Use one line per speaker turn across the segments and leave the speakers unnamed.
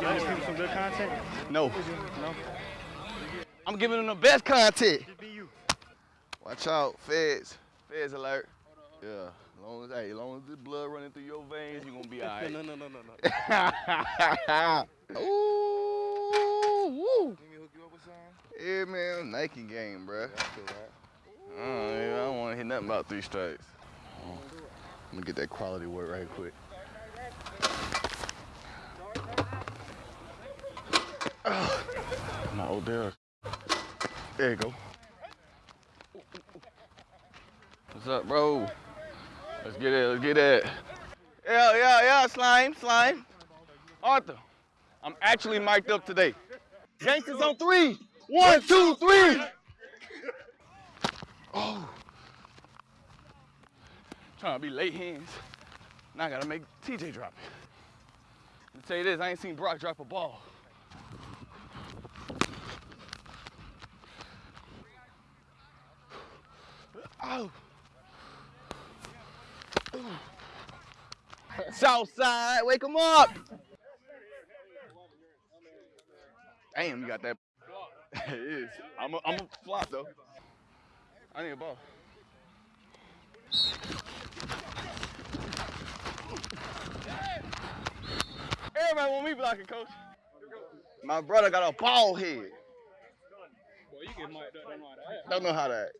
people some good content?
No.
No.
I'm giving them the best content.
Just be you.
Watch out, feds. Feds alert. Yeah. As long as, hey, as long as the blood running through your veins, you're gonna be all right.
No, no, no, no, no.
Ooh, woo.
Let me hook you up with something.
Yeah, man, Nike game, bruh.
I feel that.
Uh, I don't want to hit nothing about three strikes. I'm gonna get that quality work right quick. Oh, old there. There you go. What's up, bro? Let's get it. Let's get it. Yeah, yeah, yeah. Slime, slime. Arthur, I'm actually mic'd up today. Gangsters on three. One, two, three. Oh. Trying to be late hands. Now I gotta make TJ drop it. Me tell you this, I ain't seen Brock drop a ball. Oh. Southside, wake him up. Damn, you got that. it is. I'm a, I'm a flop though. I need a ball. Everybody want me blocking, coach. My brother got a ball head.
Boy, you get mic'd up, don't know how to act.
Don't know how to act.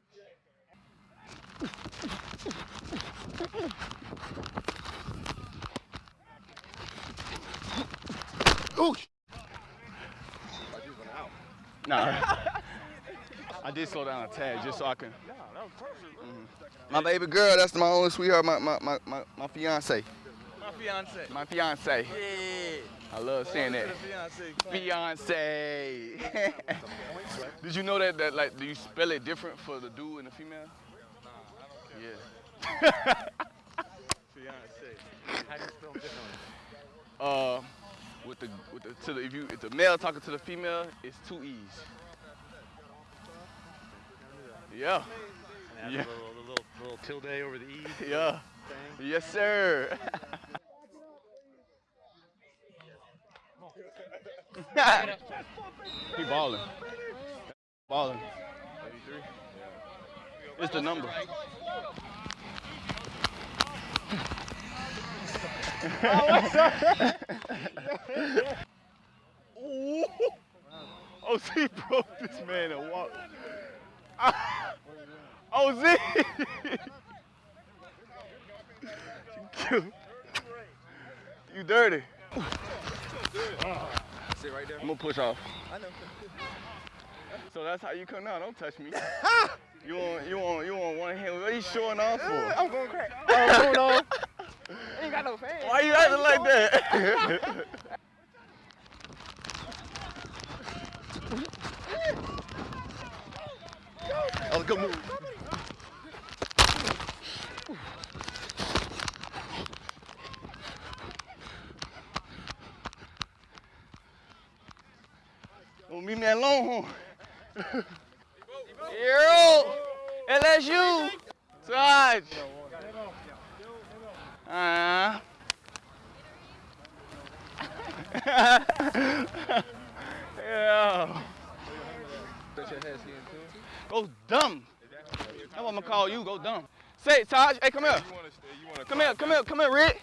Ooh. Nah. I did slow down a tad just so I can. Mm-hmm. My baby girl, that's my only sweetheart, my my my my, my fiance.
My fiance.
My fiance.
Yeah.
I love saying that.
Fiance.
Fiance. Did you know that that like do you spell it different for the dude and the female? Yeah.
Fiance.
How do you spell differently?
Uh, with the with the to the if you if the male talking to the female, it's two e's. Yeah.
And
Yeah.
a little, little, little tilde over the E.
Yeah. Yes, sir. he balling. Balling. It's the number. Ooh. Oh, see, broke this man and walked. Oh, Z! you, you dirty.
Sit right there.
I'm gonna push off.
I know.
So that's how you come down. Don't touch me. you want, you want, you want one hand. What are you showing off for?
I'm going crack. Oh, hold on. Ain't got no fans.
Why you acting like that? Oh, good move. Well, meet me at Longhorn. Yo, LSU. Sarge. Uh. yeah. Go dumb. That's what I'm gonna call you. Go dumb. Say Taj. Hey, come here. Come here. Come here. Come here, Rick.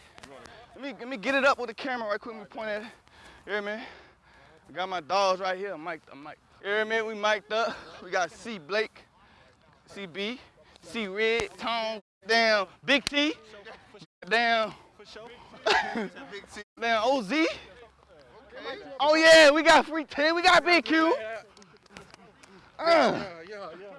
Let me let me get it up with the camera right quick. Let me point at it. Here, man. I got my dogs right here. I'm mic'd. I'm mic'd. Here, man. We mic'd up. We got C Blake, CB, C Red, Tom, down, Big T, down, down OZ. Oh yeah, we got free 10. We got Big Q. Uh.
Yeah, yeah, yeah.